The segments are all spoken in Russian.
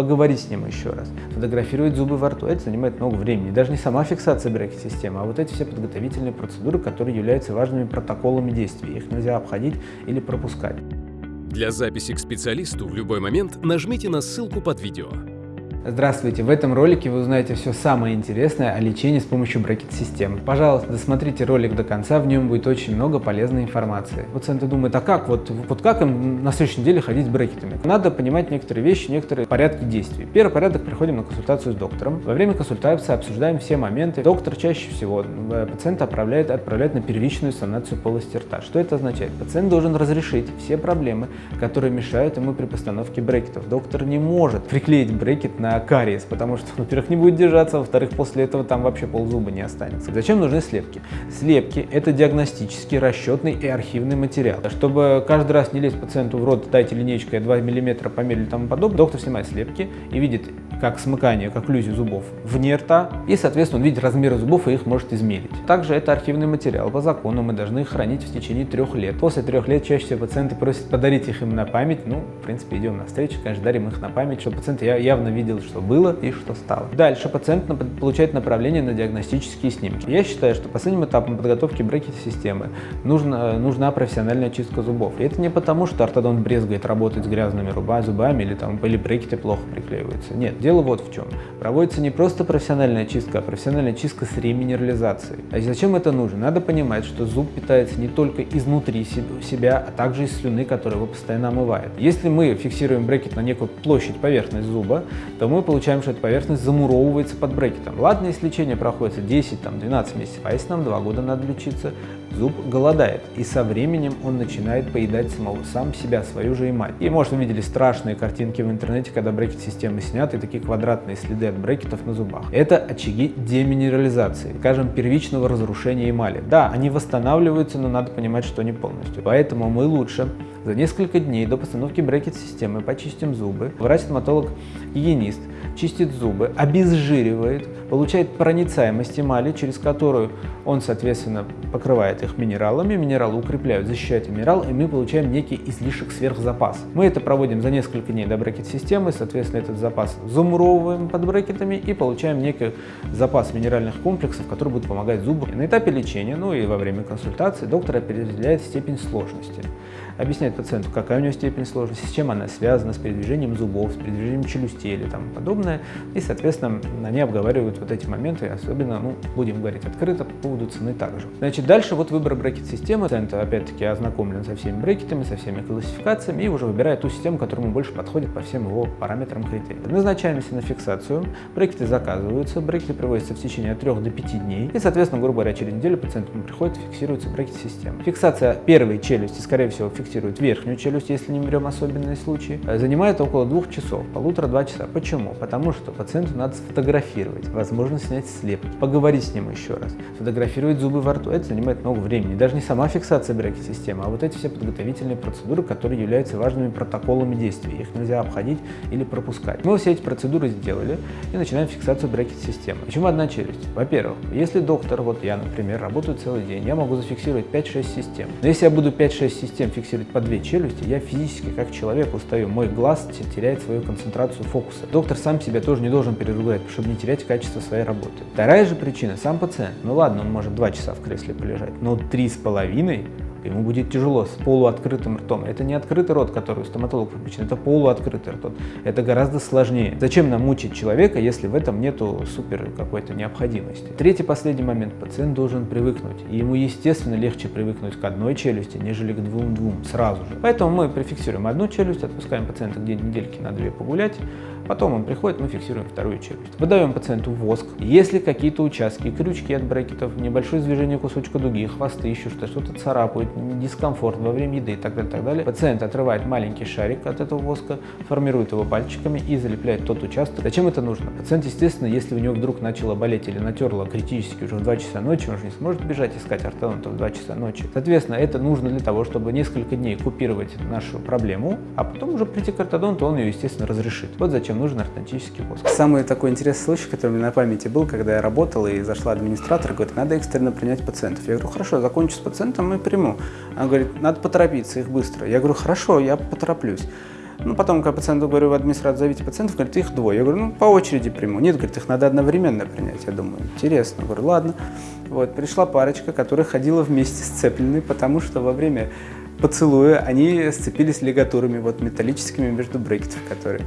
поговорить с ним еще раз, фотографировать зубы во рту. Это занимает много времени. Даже не сама фиксация брекет-системы, а вот эти все подготовительные процедуры, которые являются важными протоколами действий. Их нельзя обходить или пропускать. Для записи к специалисту в любой момент нажмите на ссылку под видео. Здравствуйте! В этом ролике вы узнаете все самое интересное о лечении с помощью брекет-системы. Пожалуйста, досмотрите ролик до конца, в нем будет очень много полезной информации. Пациенты думают, а как, вот, вот как им на следующей неделе ходить с брекетами? Надо понимать некоторые вещи, некоторые порядки действий. Первый порядок, приходим на консультацию с доктором. Во время консультации обсуждаем все моменты. Доктор чаще всего э, пациента отправляет, отправляет на первичную санацию полости рта. Что это означает? Пациент должен разрешить все проблемы, которые мешают ему при постановке брекетов. Доктор не может приклеить брекет на кариес, потому что, во-первых, не будет держаться, во-вторых, после этого там вообще ползуба не останется. Зачем нужны слепки? Слепки – это диагностический, расчетный и архивный материал. Чтобы каждый раз не лезть пациенту в рот, дайте линейку, 2 мм померили и тому подобное, доктор снимает слепки и видит как смыкание, как окклюзию зубов вне рта, и, соответственно, он видит размеры зубов и их может измерить. Также это архивный материал. По закону мы должны их хранить в течение трех лет. После трех лет чаще всего пациенты просят подарить их им на память. Ну, в принципе, идем на встречу, конечно, дарим их на память, чтобы пациент явно видел, что было и что стало. Дальше пациент получает направление на диагностические снимки. Я считаю, что последним этапом подготовки брекет-системы нужна, нужна профессиональная чистка зубов. И это не потому, что ортодонт брезгает работать с грязными зубами или, там, или брекеты плохо приклеиваются. Нет, дело вот в чем. Проводится не просто профессиональная чистка, а профессиональная чистка с реминерализацией. А зачем это нужно? Надо понимать, что зуб питается не только изнутри себя, а также из слюны, которая его постоянно омывает. Если мы фиксируем брекет на некую площадь, поверхность зуба, то мы получаем, что эта поверхность замуровывается под брекетом. Ладно, если лечение проходит 10-12 месяцев, а если нам 2 года надо лечиться, зуб голодает, и со временем он начинает поедать самого, сам себя, свою же эмаль. И, может, вы видели страшные картинки в интернете, когда брекет-системы сняты, такие квадратные следы от брекетов на зубах. Это очаги деминерализации, скажем, первичного разрушения эмали. Да, они восстанавливаются, но надо понимать, что не полностью. Поэтому мы лучше за несколько дней до постановки брекет-системы почистим зубы. Врач-стоматолог-гигиенист чистит зубы, обезжиривает, получает проницаемость эмали, через которую он, соответственно, покрывает их минералами, минералы укрепляют, защищают минерал, и мы получаем некий излишек сверхзапас. Мы это проводим за несколько дней до брекет-системы, соответственно, этот запас замуровываем под брекетами и получаем некий запас минеральных комплексов, который будет помогать зубу. На этапе лечения, ну и во время консультации доктор определяет степень сложности объясняет пациенту, какая у него степень сложности, с чем она связана, с передвижением зубов, с передвижением челюстей или там подобное. И, соответственно, они обговаривают вот эти моменты, особенно, ну, будем говорить открыто, по поводу цены также. Значит, дальше вот выбор брекет-системы. Пациент, опять-таки, ознакомлен со всеми брекетами, со всеми классификациями и уже выбирает ту систему, которая ему больше подходит по всем его параметрам критериям. Назначаемся на фиксацию, брекеты заказываются, брекеты приводятся в течение от 3 до 5 дней. И, соответственно, грубо говоря, через неделю пациент приходит, фиксируется брекет-система. Фиксация первой челюсти, скорее всего, фиксирует верхнюю челюсть, если не берем особенные случаи, э, занимает около двух часов, полутора-два часа. Почему? Потому что пациенту надо сфотографировать, возможно снять слепки, поговорить с ним еще раз, фотографировать зубы во рту. Это занимает много времени. Даже не сама фиксация брекет-системы, а вот эти все подготовительные процедуры, которые являются важными протоколами действий. Их нельзя обходить или пропускать. Мы все эти процедуры сделали и начинаем фиксацию брекет-системы. Почему одна челюсть? Во-первых, если доктор, вот я, например, работаю целый день, я могу зафиксировать 5-6 систем. Но если я буду 5-6 систем фиксировать по две челюсти, я физически как человек устаю, мой глаз теряет свою концентрацию фокуса. Доктор сам себя тоже не должен переругать, чтобы не терять качество своей работы. Вторая же причина, сам пациент. Ну ладно, он может два часа в кресле полежать, но три с половиной ему будет тяжело с полуоткрытым ртом. Это не открытый рот, который у стоматолога пропущен, это полуоткрытый рот. Это гораздо сложнее. Зачем нам мучить человека, если в этом нету супер какой-то необходимости? Третий, последний момент. Пациент должен привыкнуть. И ему, естественно, легче привыкнуть к одной челюсти, нежели к двум-двум сразу же. Поэтому мы префиксируем одну челюсть, отпускаем пациента где недельки на две погулять, Потом он приходит, мы фиксируем вторую челюсть. Выдаем пациенту воск. Если какие-то участки, крючки от брекетов, небольшое движение кусочка дуги, хвосты, еще что-то, что-то царапает, дискомфорт во время еды и так далее, так далее, пациент отрывает маленький шарик от этого воска, формирует его пальчиками и залепляет тот участок. Зачем это нужно? Пациент, естественно, если у него вдруг начало болеть или натерло критически уже в 2 часа ночи, он же не сможет бежать искать ортодонта в 2 часа ночи. Соответственно, это нужно для того, чтобы несколько дней купировать нашу проблему, а потом уже прийти к ортодонту, он ее, естественно, разрешит. Вот зачем нужен ортодонтический воск. Самый такой интересный случай, который у меня на памяти был, когда я работал и зашла администратор, говорит, надо экстренно принять пациентов. Я говорю, хорошо, закончу с пациентом и приму. Она говорит, надо поторопиться, их быстро. Я говорю, хорошо, я потороплюсь. Ну, потом, когда пациенту говорю, администратор, зовите пациентов, говорит, их двое. Я говорю, ну, по очереди приму. Нет, говорит, их надо одновременно принять. Я думаю, интересно. Я говорю, ладно. Вот, пришла парочка, которая ходила вместе сцепленной, потому что во время поцелуя они сцепились лигатурами, вот металлическими между брекетов, которые.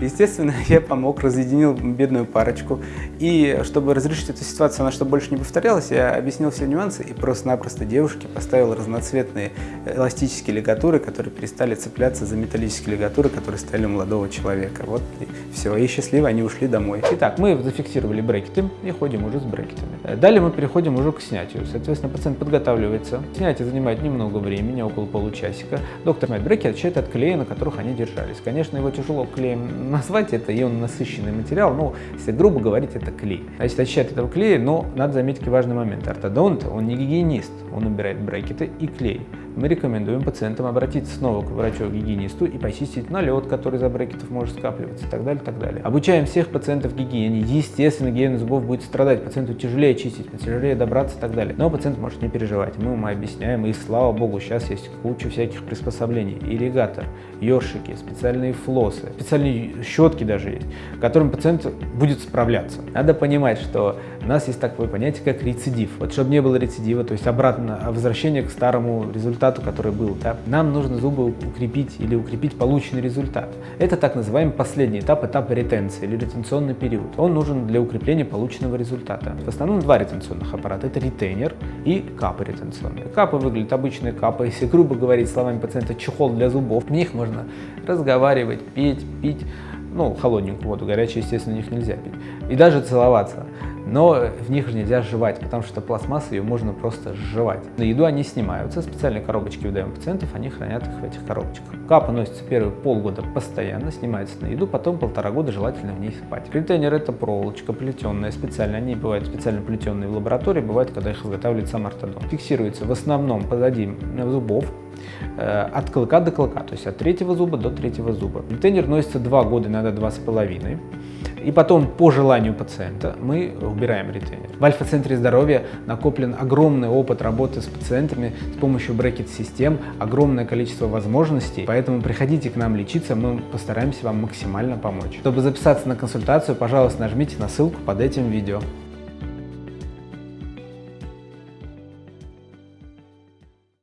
Естественно, я помог, разъединил бедную парочку. И чтобы разрешить эту ситуацию, она чтобы больше не повторялась, я объяснил все нюансы и просто-напросто девушке поставил разноцветные эластические лигатуры, которые перестали цепляться за металлические лигатуры, которые стояли у молодого человека. Вот и все. И счастливо они ушли домой. Итак, мы зафиксировали брекеты и ходим уже с брекетами. Далее мы переходим уже к снятию. Соответственно, пациент подготавливается. Снятие занимает немного времени, около получасика. Доктор снимает брекеты, отсчитывает от клея, на которых они держались. Конечно, его тяжело клеем назвать, это ион насыщенный материал, но если грубо говорить, это клей. Значит, очищать этого клея, но надо заметить важный момент. Ортодонт, он не гигиенист, он убирает брекеты и клей мы рекомендуем пациентам обратиться снова к врачу-гигиенисту и почистить налет, который за брекетов может скапливаться и так далее, и так далее. Обучаем всех пациентов гигиене. Естественно, гигиена зубов будет страдать, пациенту тяжелее чистить, тяжелее добраться и так далее. Но пациент может не переживать. Мы ему объясняем, и слава богу, сейчас есть куча всяких приспособлений. Ирригатор, ёршики, специальные флосы, специальные щетки даже есть, которым пациент будет справляться. Надо понимать, что у нас есть такое понятие, как рецидив. Вот чтобы не было рецидива, то есть обратно возвращение к старому результату, который был, да, нам нужно зубы укрепить или укрепить полученный результат. Это так называемый последний этап, этап ретенции или ретенционный период. Он нужен для укрепления полученного результата. В основном два ретенционных аппарата. Это ретейнер и капы ретенционные. Капы выглядят обычные капы. Если грубо говорить словами пациента, чехол для зубов. В них можно разговаривать, петь, пить ну, холодненькую воду, горячую, естественно, в них нельзя пить. И даже целоваться но в них же нельзя жевать, потому что пластмасса ее можно просто сживать. На еду они снимаются, специальные коробочки выдаем пациентов, они хранят их в этих коробочках. Капа носится первые полгода постоянно, снимается на еду, потом полтора года желательно в ней спать. Контейнер это проволочка плетенная специально, они бывают специально плетенные в лаборатории, бывают, когда их изготавливает сам ортодонт. Фиксируется в основном позади зубов, э, от клыка до клыка, то есть от третьего зуба до третьего зуба. Контейнер носится два года, иногда два с половиной. И потом, по желанию пациента, мы убираем ретейнер. В Альфа-центре здоровья накоплен огромный опыт работы с пациентами с помощью брекет-систем, огромное количество возможностей, поэтому приходите к нам лечиться, мы постараемся вам максимально помочь. Чтобы записаться на консультацию, пожалуйста, нажмите на ссылку под этим видео.